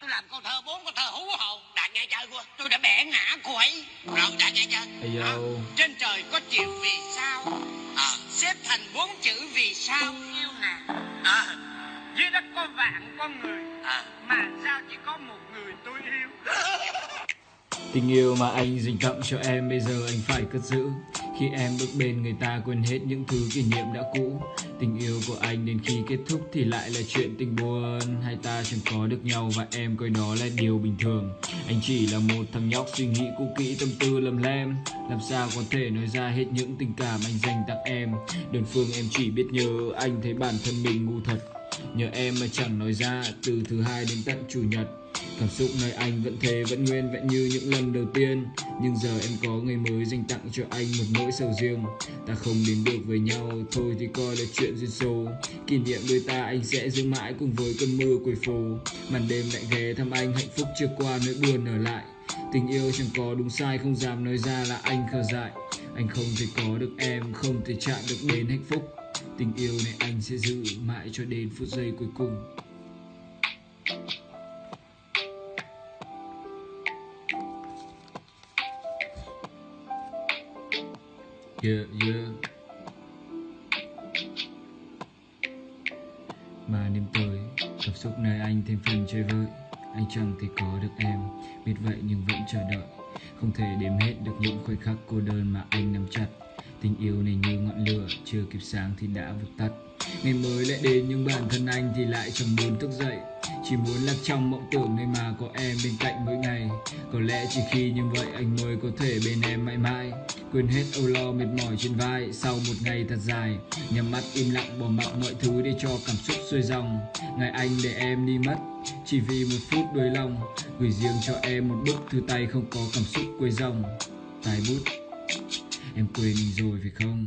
tôi làm câu thơ bốn câu thơ hú hồn. Đạt nghe chơi của tôi đã bẻ ngã cô ấy. Rồi đạt nghe chơi. À, trên trời có chữ vì sao? À, xếp thành bốn chữ vì sao? Yêu nè. À, dưới đất có vạn con người à, mà sao chỉ có một người tôi yêu? Tình yêu mà anh dành tặng cho em bây giờ anh phải cất giữ khi em bước bên, người ta quên hết những thứ kỷ niệm đã cũ. Tình yêu của anh đến khi kết thúc thì lại là chuyện tình buồn. Hai ta chẳng có được nhau và em coi đó là điều bình thường. Anh chỉ là một thằng nhóc suy nghĩ cũ kỹ, tâm tư lầm lem. Làm sao có thể nói ra hết những tình cảm anh dành tặng em? Đơn phương em chỉ biết nhớ anh thấy bản thân mình ngu thật. Nhờ em mà chẳng nói ra, từ thứ hai đến tận chủ nhật. Cảm xúc nơi anh vẫn thế, vẫn nguyên vẹn như những lần đầu tiên. Nhưng giờ em có người mới dành tặng cho anh một nỗi sầu riêng. Ta không đến được với nhau, thôi thì coi là chuyện duyên số. Kỷ niệm đôi ta, anh sẽ giữ mãi cùng với cơn mưa cuối phố Màn đêm lại ghé thăm anh, hạnh phúc chưa qua nỗi buồn ở lại. Tình yêu chẳng có đúng sai, không dám nói ra là anh khờ dại. Anh không thể có được em, không thể chạm được đến hạnh phúc. Tình yêu này anh sẽ giữ mãi cho đến phút giây cuối cùng. Yeah, yeah. Mà đêm tới, cảm xúc nơi anh thêm phần chơi vơi. Anh chẳng thể có được em, biết vậy nhưng vẫn chờ đợi. Không thể đếm hết được những khoảnh khắc cô đơn mà anh nắm chặt. Tình yêu này như ngọn lửa, chưa kịp sáng thì đã vụt tắt. Ngày mới lại đến nhưng bản thân anh thì lại chẳng muốn thức dậy. Chỉ muốn lạc trong mộng tưởng nơi mà có em bên cạnh mỗi ngày. Có lẽ chỉ khi như vậy anh mới có thể bên em mãi mãi. Quên hết âu lo mệt mỏi trên vai, sau một ngày thật dài, Nhắm mắt im lặng bỏ mặc mọi thứ để cho cảm xúc xuôi dòng. Ngày anh để em đi mất, chỉ vì một phút đuối lòng, Gửi riêng cho em một bức thư tay không có cảm xúc quê dòng. Tài bút, Em quên rồi phải không?